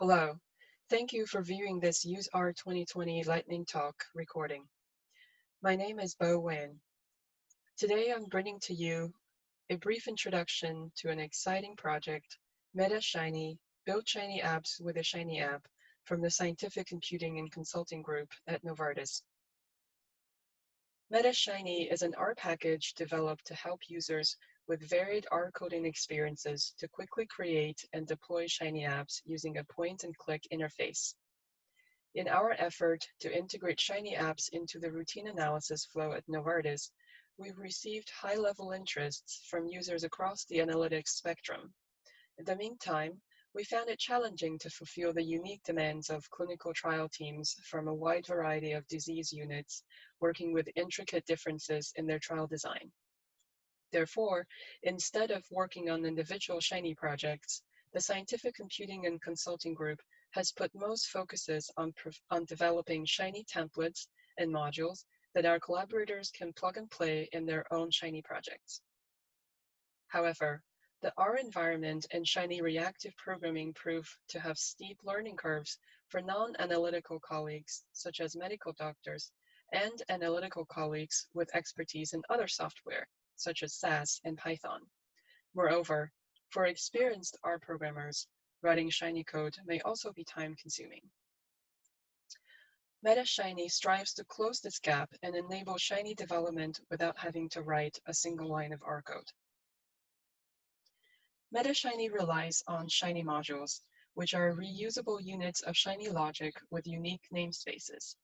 Hello. Thank you for viewing this UseR 2020 Lightning Talk recording. My name is Bo Wen. Today I'm bringing to you a brief introduction to an exciting project, Meta Shiny, Build Shiny Apps with a Shiny App from the Scientific Computing and Consulting Group at Novartis. Meta Shiny is an R package developed to help users with varied R coding experiences to quickly create and deploy Shiny apps using a point and click interface. In our effort to integrate Shiny apps into the routine analysis flow at Novartis, we've received high level interests from users across the analytics spectrum. In the meantime, we found it challenging to fulfill the unique demands of clinical trial teams from a wide variety of disease units working with intricate differences in their trial design. Therefore, instead of working on individual Shiny projects, the Scientific Computing and Consulting Group has put most focuses on, on developing Shiny templates and modules that our collaborators can plug and play in their own Shiny projects. However, the R environment and Shiny reactive programming prove to have steep learning curves for non-analytical colleagues, such as medical doctors, and analytical colleagues with expertise in other software, such as SAS and Python. Moreover, for experienced R programmers, writing Shiny code may also be time consuming. MetaShiny strives to close this gap and enable Shiny development without having to write a single line of R code. MetaShiny relies on Shiny modules, which are reusable units of Shiny logic with unique namespaces,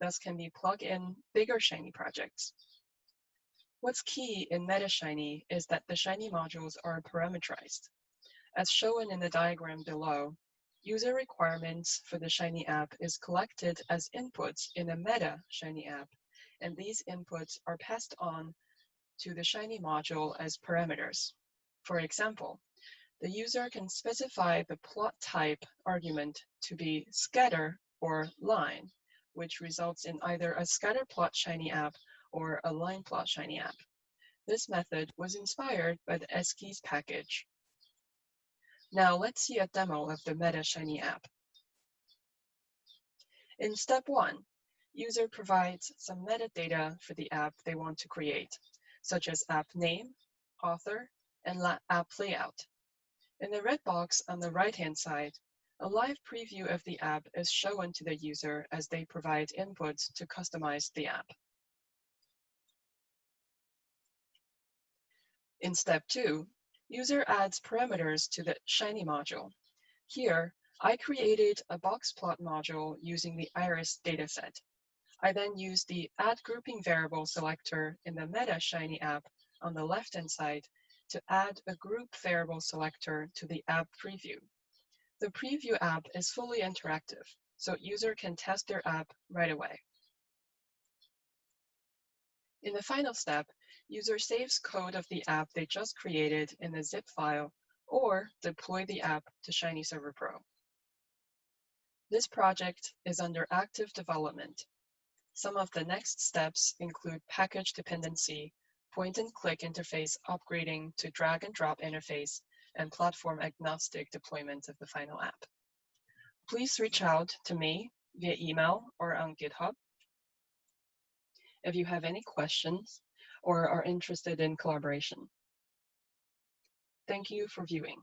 thus can be plugged in bigger Shiny projects. What's key in MetaShiny is that the Shiny modules are parameterized. As shown in the diagram below, user requirements for the Shiny app is collected as inputs in a meta Shiny app, and these inputs are passed on to the Shiny module as parameters. For example, the user can specify the plot type argument to be scatter or line, which results in either a scatter plot Shiny app or a line plot Shiny app. This method was inspired by the Esquisse package. Now let's see a demo of the Meta Shiny app. In step one, user provides some metadata for the app they want to create, such as app name, author, and app layout. In the red box on the right-hand side, a live preview of the app is shown to the user as they provide inputs to customize the app. In step two, user adds parameters to the Shiny module. Here, I created a box plot module using the iris dataset. I then used the add grouping variable selector in the Meta Shiny app on the left-hand side to add a group variable selector to the app preview. The preview app is fully interactive, so user can test their app right away. In the final step, user saves code of the app they just created in a zip file or deploy the app to Shiny Server Pro. This project is under active development. Some of the next steps include package dependency, point and click interface upgrading to drag and drop interface, and platform agnostic deployment of the final app. Please reach out to me via email or on GitHub if you have any questions or are interested in collaboration. Thank you for viewing.